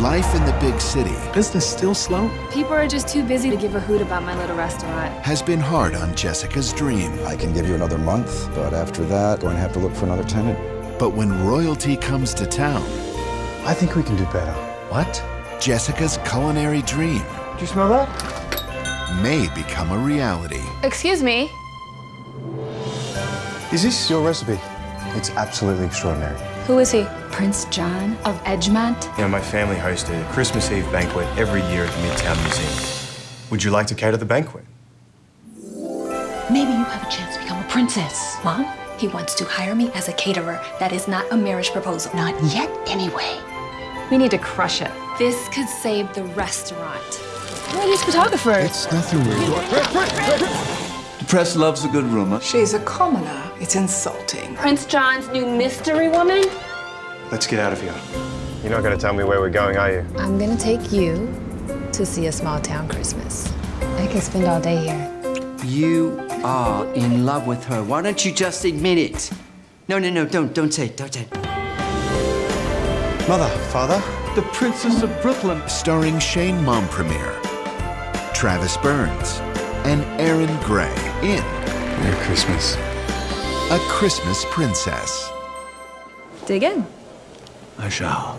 life in the big city Business still slow? People are just too busy to give a hoot about my little restaurant. has been hard on Jessica's dream. I can give you another month, but after that, going to have to look for another tenant. But when royalty comes to town, I think we can do better. What? Jessica's culinary dream Do you smell that? may become a reality. Excuse me. Is this your recipe? It's absolutely extraordinary. Who is he? Prince John of Edgemont. You know, my family hosted a Christmas Eve banquet every year at the Midtown Museum. Would you like to cater the banquet? Maybe you have a chance to become a princess. Mom, he wants to hire me as a caterer. That is not a marriage proposal. Not yet, anyway. We need to crush it. This could save the restaurant. Who are these photographers? It's nothing weird. The press loves a good rumor. She's a commoner. It's insulting. Prince John's new mystery woman? Let's get out of here. You're not going to tell me where we're going, are you? I'm gonna take you to see a small town Christmas. I could spend all day here. You are in love with her. Why don't you just admit it? No, no, no, don't, don't say it, don't say it. Mother, father, The Princess of Brooklyn. Starring Shane Mompremier, Travis Burns, and Aaron Gray in Merry Christmas. A Christmas Princess. Dig in. I shall.